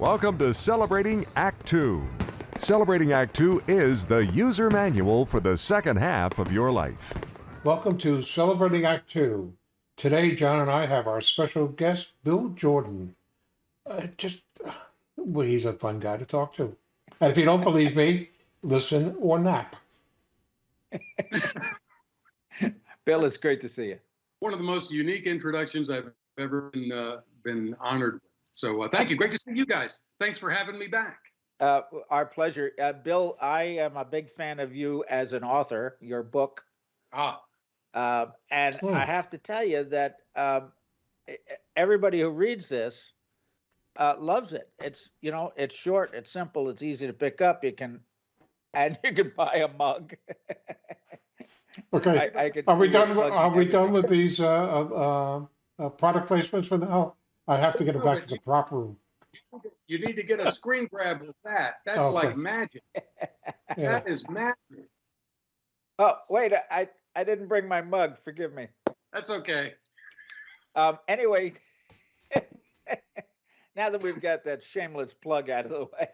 Welcome to Celebrating Act Two. Celebrating Act Two is the user manual for the second half of your life. Welcome to Celebrating Act Two. Today, John and I have our special guest, Bill Jordan. Uh, just, uh, well, he's a fun guy to talk to. And if you don't believe me, listen or nap. Bill, it's great to see you. one of the most unique introductions I've ever been uh, been honored with. So uh, thank you. Great to see you guys. Thanks for having me back. Uh, our pleasure. Uh, Bill, I am a big fan of you as an author, your book. Ah, Uh, and Hmm. I have to tell you that um, everybody who reads this uh, loves it. It's, you know, it's short, it's simple, it's easy to pick up. You can, and you can buy a mug. Okay, I, I are we done, with- are we done with these, uh, uh, uh, product placements for now? I have to get it back to the prop room. you need to get a screen grab with that. That's Okay. like magic. Yeah, That is magic. Oh, wait, I, I didn't bring my mug. Forgive me. That's okay. Um, anyway, now that we've got that shameless plug out of the way,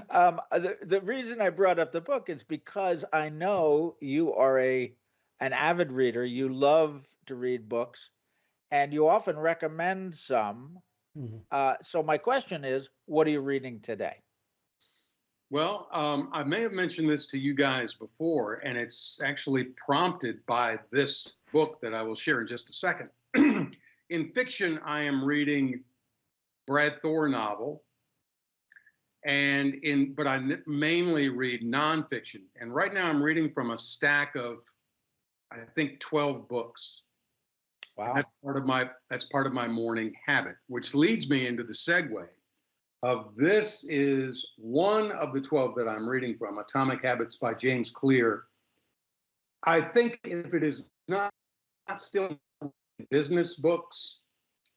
um, the, the reason I brought up the book is because I know you are a an avid reader. You love to read books, and you often recommend some. Mhm. Uh, so my question is, what are you reading today? Well, um, I may have mentioned this to you guys before, and it's actually prompted by this book that I will share in just a second. in fiction, I am reading Brad Thor novel, and in but I n- mainly read nonfiction. And right now, I'm reading from a stack of, I think, twelve books. Wow. That's part of my that's part of my morning habit, which leads me into the segue of this is one of the 12 that I'm reading from, Atomic Habits by James Clear. I think if it is not, not still business books,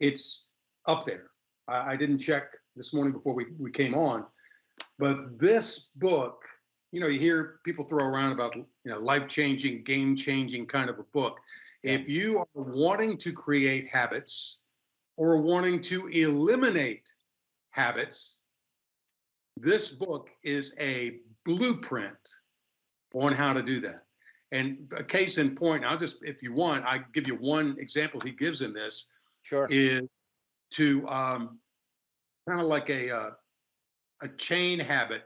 it's up there. I, I didn't check this morning before we, we came on, but this book, you know, you hear people throw around about, you know, life-changing, game-changing kind of a book. If you are wanting to create habits or wanting to eliminate habits, this book is a blueprint on how to do that. And a case in point, I'll just, if you want, I give you one example he gives in this Sure. is to um, kind of like a uh, a chain habit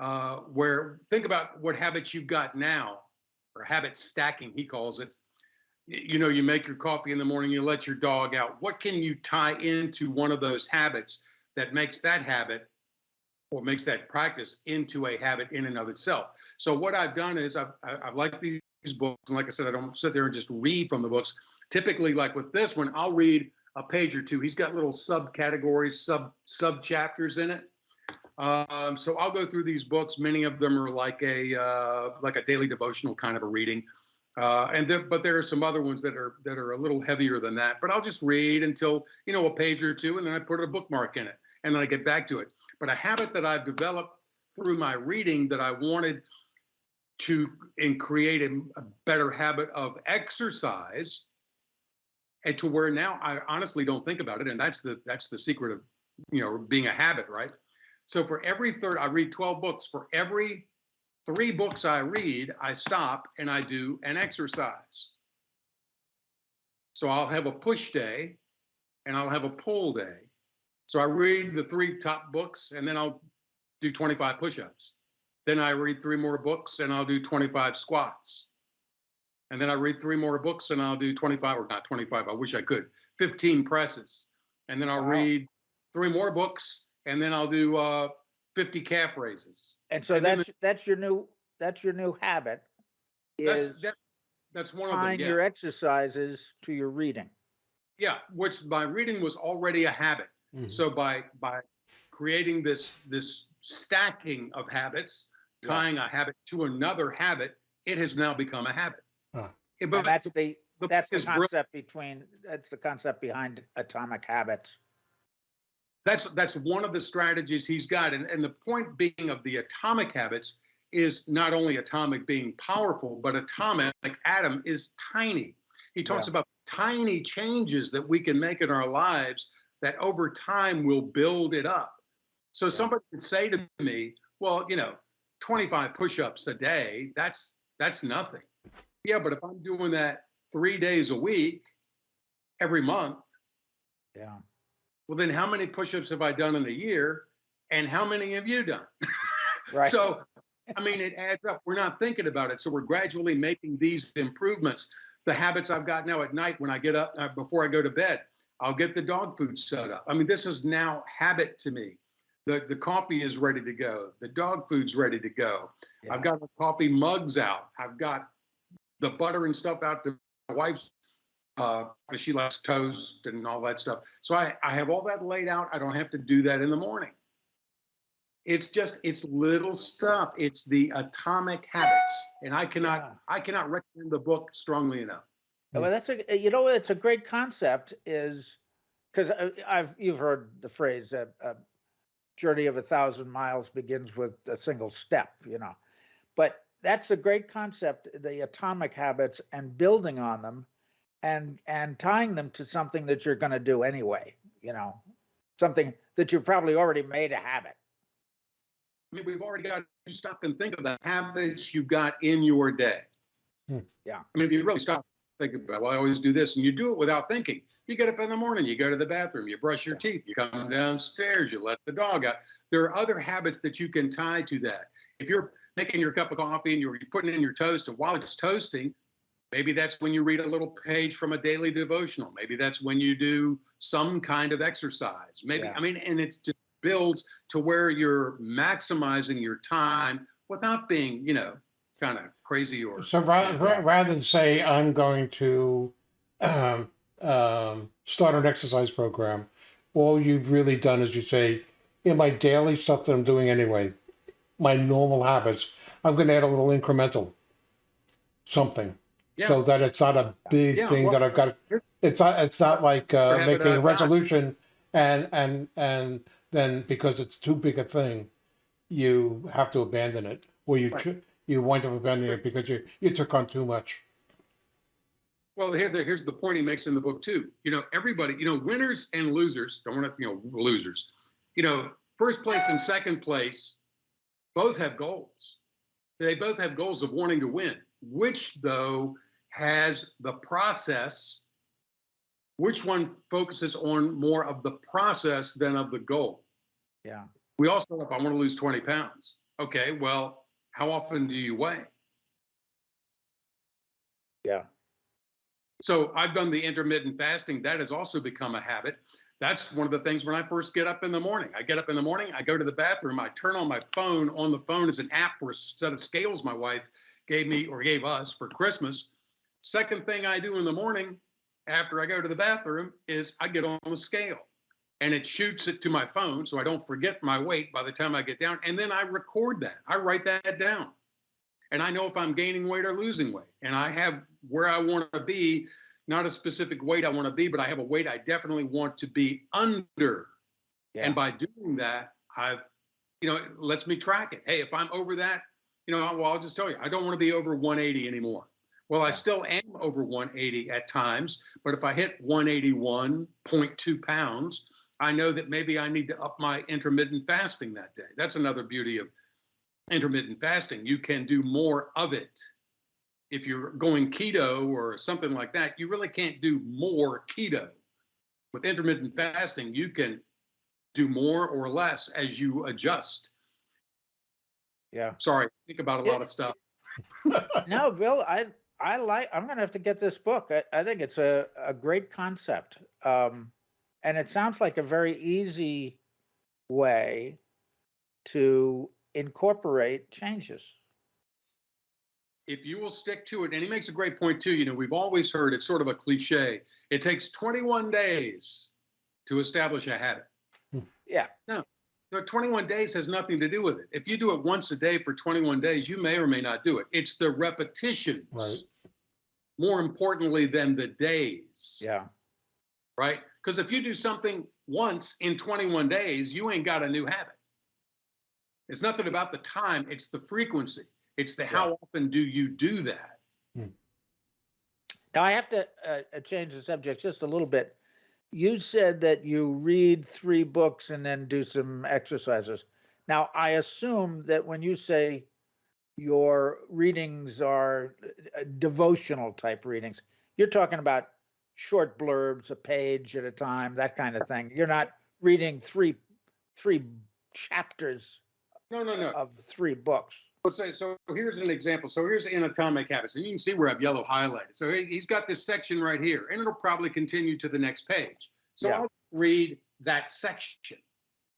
uh, where think about what habits you've got now or habit stacking he calls it you know you make your coffee in the morning you let your dog out. What can you tie into one of those habits that makes that habit or makes that practice into a habit in and of itself? So what i've done is i've, I've liked these books and like i said i don't sit there and just read from the books. Typically like with this one i'll read a page or two. He's got little subcategories sub sub chapters in it. Um, so i'll go through these books. Many of them are like a uh, like a daily devotional kind of a reading uh, and but there are some other ones that are that are a little heavier than that but i'll just read until you know a page or two and then i put a bookmark in it and then i get back to it but a habit that i've developed through my reading that i wanted to and create a, a better habit of exercise and to where now I honestly don't think about it, and that's the that's the secret of you know being a habit, right? So for every third, I read 12 books. For every three books I read, I stop and I do an exercise. So I'll have a push day, and I'll have a pull day. So I read the three top books, and then I'll do 25 push-ups. Then I read three more books, and I'll do 25 squats. And then I read three more books and I'll do 25 or not 25, I wish I could, 15 presses. And then I'll Wow. read three more books and then I'll do uh, 50 calf raises. And so and then that's that's your new that's your new habit. That's Is that, that's one of them. tying Yeah. your exercises to your reading. yeah, which my reading was already a habit. Mhm. So by by creating this this stacking of habits, Yeah. tying a habit to another habit, it has now become a habit. Huh. Yeah, but And that's the the that's the book is brilliant. concept between that's the concept behind atomic habits. That's that's one of the strategies he's got, and and the point being of the atomic habits is not only atomic being powerful, but atomic like atom is tiny. He talks Yeah. about tiny changes that we can make in our lives that over time will build it up. So somebody could say to me, well, you know, 25 push-ups a day, that's that's nothing. Yeah, but if I'm doing that three days a week, every month, Yeah. Well, then how many push-ups have I done in a year? And how many have you done? Right. So, I mean, it adds up. We're not thinking about it. So we're gradually making these improvements. The habits I've got now at night when I get up uh, before I go to bed, I'll get the dog food set up. I mean, this is now habit to me. The, the coffee is ready to go. The dog food's ready to go. Yeah. I've got the coffee mugs out. I've got the butter and stuff out to my wife's. Uh, she likes toast and all that stuff. So I, I have all that laid out. I don't have to do that in the morning. It's just it's little stuff. It's the atomic habits, and I cannot Yeah. I cannot recommend the book strongly enough. Well, that's a you know it's a great concept is because I've you've heard the phrase a, a journey of a thousand miles begins with a single step, you know, but that's a great concept, the atomic habits and building on them, and and tying them to something that you're going to do anyway, you know, something that you've probably already made a habit. I mean, we've already got to stop and think of the habits you've got in your day. Hmm. Yeah. I mean, if you really stop thinking about, well, I always do this, and you do it without thinking. You get up in the morning, you go to the bathroom, you brush your teeth, you come downstairs, you let the dog out. There are other habits that you can tie to that. If you're making your cup of coffee and you're putting in your toast, and while it's toasting, maybe that's when you read a little page from a daily devotional. Maybe that's when you do some kind of exercise. Maybe, Yeah. I mean, and it just builds to where you're maximizing your time without being, you know, kind of crazy or So rather, Yeah. rather than say I'm going to um, um, start an exercise program, all you've really done is you say, in my daily stuff that I'm doing anyway, my normal habits, I'm going to add a little incremental something, yeah. so that it's not a big Yeah, thing well, that I've got. It's not. It's not like uh, Or have it making a resolution and and and then because it's too big a thing, you have to abandon it, or you Right. you wind up abandoning it because you you took on too much. Well, here, here's the point he makes in the book too. You know, everybody, you know, winners and losers, don't want to, you know, losers. You know, first place and second place both have goals. They both have goals of wanting to win. Which though has the process? Which one focuses on more of the process than of the goal? Yeah. We also, if I want to lose 20 pounds, okay, well, how often do you weigh? Yeah. So I've done the intermittent fasting. That has also become a habit. That's one of the things when I first get up in the morning. I get up in the morning, I go to the bathroom, I turn on my phone. On the phone is an app for a set of scales my wife gave me or gave us for Christmas. Second thing I do in the morning after I go to the bathroom is I get on the scale and it shoots it to my phone so I don't forget my weight by the time I get down. And then I record that. I write that down. And I know if I'm gaining weight or losing weight. And I have where I want to be, not a specific weight I want to be, but I have a weight I definitely want to be under. Yeah. And by doing that, I've, you know, it lets me track it. Hey, if I'm over that, you know, well, I'll just tell you, I don't want to be over 180 anymore. Well, I still am over 180 at times, but if I hit 181.2 pounds, I know that maybe I need to up my intermittent fasting that day. That's another beauty of intermittent fasting. You can do more of it. If you're going keto or something like that, you really can't do more keto. With intermittent fasting, you can do more or less as you adjust. Yeah. Sorry, think about a Yeah. lot of stuff. no, Bill, I I like. I'm gonna have to get this book. I, I think it's a a great concept, um, and it sounds like a very easy way to incorporate changes. if you will stick to it, and he makes a great point too. You know, we've always heard it's sort of a cliche. It takes 21 days to establish a habit. Yeah. No, no, 21 days has nothing to do with it. If you do it once a day for 21 days, you may or may not do it. It's the repetitions, Right. more importantly than the days. Yeah. Right. Because if you do something once in 21 days, you ain't got a new habit. It's nothing about the time, it's the frequency. It's the how often do you do that? Now I have to uh, uh, change the subject just a little bit. You said that you read three books and then do some exercises. Now, I assume that when you say your readings are uh, devotional type readings, you're talking about short blurbs, a page at a time, that kind of thing. You're not reading three three chapters No, no, no. of three books. Let's so here's an example. So here's anatomic habits, and you can see where I've yellow highlighted. So he- he's got this section right here, and it'll probably continue to the next page. So Yeah. I'll read that section.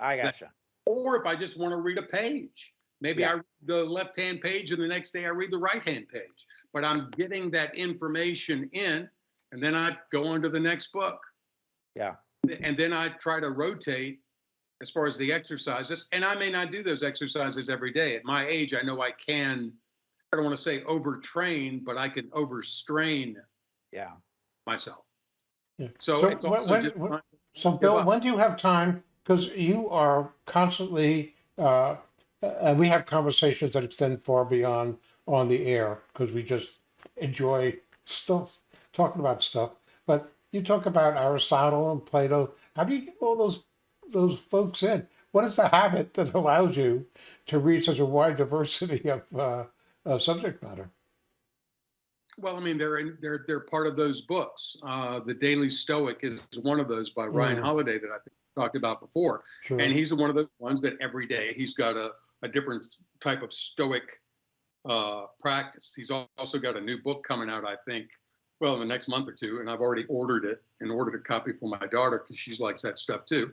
I gotcha. Or if I just want to read a page, maybe Yeah. I read the left hand page and the next day I read the right hand page. But I'm getting that information in, and then I go on to the next book. Yeah. And then I try to rotate as far as the exercises. And I may not do those exercises every day. At my age, I know I can, I don't want to say overtrain, but I can overstrain Yeah. myself. Yeah. So, So it's also when- just when- So, Bill, when do you have time? Because you are constantly, uh, and we have conversations that extend far beyond on the air because we just enjoy stuff, talking about stuff. But you talk about Aristotle and Plato. How do you get all those those folks in? What is the habit that allows you to read such a wide diversity of uh, uh, subject matter? Well, I mean, they're in, they're they're part of those books. Uh, the Daily Stoic is one of those by Ryan Mm. Holiday that I think we talked about before, Sure. and he's one of the ones that every day he's got a, a different type of Stoic uh, practice. He's also got a new book coming out, I think, well, in the next month or two, and I've already ordered it and ordered a copy for my daughter because she likes that stuff too.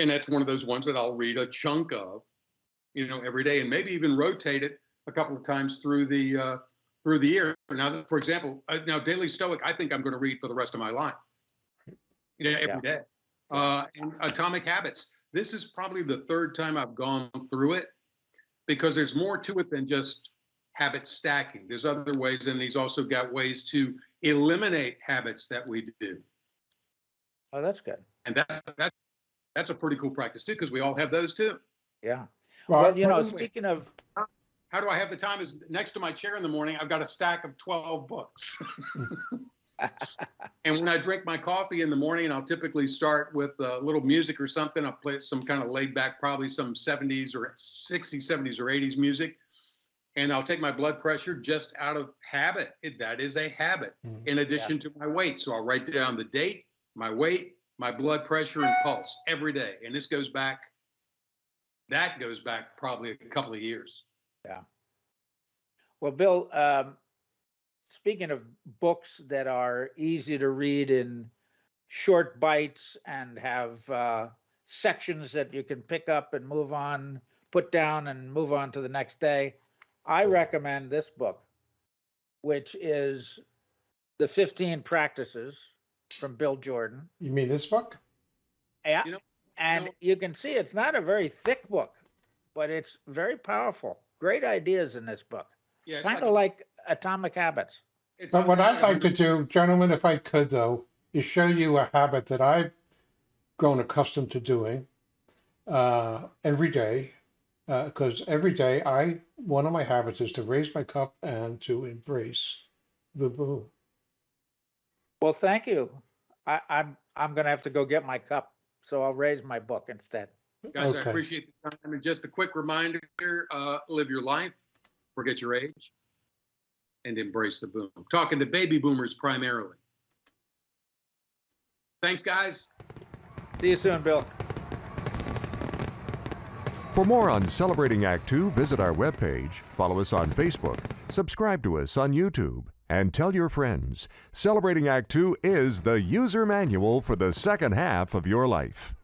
And that's one of those ones that I'll read a chunk of, you know, every day, and maybe even rotate it a couple of times through the uh, through the year. Now, for example, uh, now Daily Stoic, I think I'm going to read for the rest of my life. You know, every day. Uh, and Atomic Habits. This is probably the third time I've gone through it because there's more to it than just habit stacking. There's other ways, and he's also got ways to eliminate habits that we do, Oh, that's good. and that that that's a pretty cool practice too because we all have those too. Yeah. Well, Well, you know, by the way- speaking of, How do I have the time? Is next to my chair in the morning. I've got a stack of 12 books. and when I drink my coffee in the morning, I'll typically start with a little music or something. I'll play some kind of laid back, probably some 70s or 60s, 70s or 80s music. And I'll take my blood pressure just out of habit. It, that is a habit Mhm. in addition to my weight. So I'll write down the date, my weight, my blood pressure, and pulse every day. And this goes back, that goes back probably a couple of years. Yeah. Well, Bill, um, speaking of books that are easy to read in short bites and have uh, sections that you can pick up and move on, put down and move on to the next day, I recommend this book, which is The 15 Practices from Bill Jordan. you mean this book? Yeah. You know- and know- you can see it's not a very thick book, but it's very powerful. Great ideas in this book. Yeah, Kind of like Atomic Habits. it's But what I'd like to do, gentlemen, if I could though, is show you a habit that I've grown accustomed to doing uh, every day. Because every day, I one of my habits is to raise my cup and to embrace the boom. Well, thank you. I, I'm I'm gonna have to go get my cup, so I'll raise my book instead. Guys, I Okay. appreciate the time. And just a quick reminder, uh, live your life, forget your age, and embrace the boom. Talking to baby boomers primarily. Thanks, guys. See you soon, Bill. For more on Celebrating Act Two, visit our webpage, follow us on Facebook, subscribe to us on YouTube, and tell your friends. Celebrating Act Two is the user manual for the second half of your life.